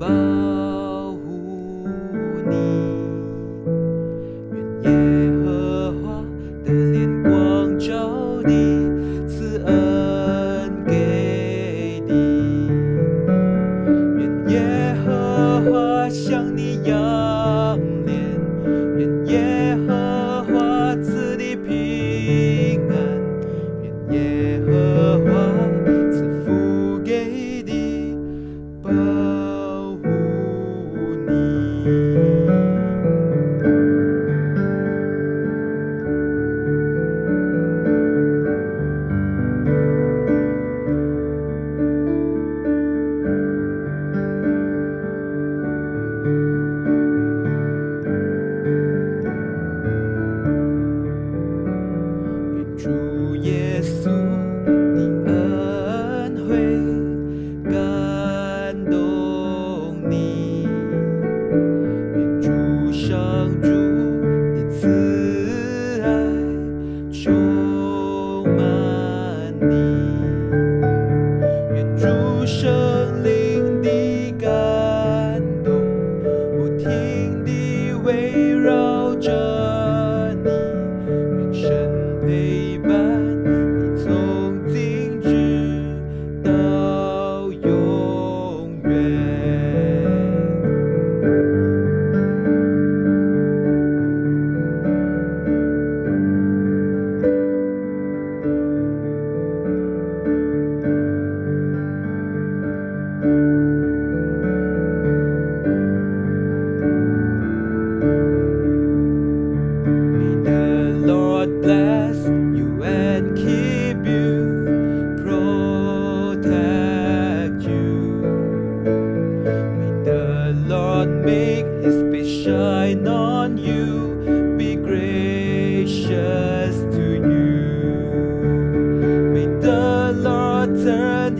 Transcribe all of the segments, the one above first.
goodbye.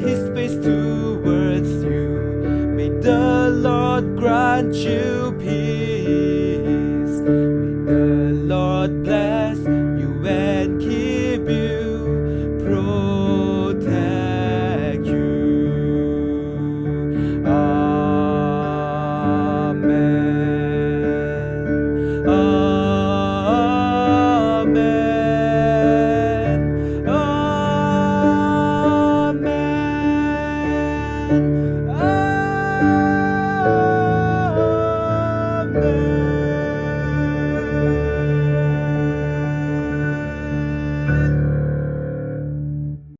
His face towards you. May the Lord grant you and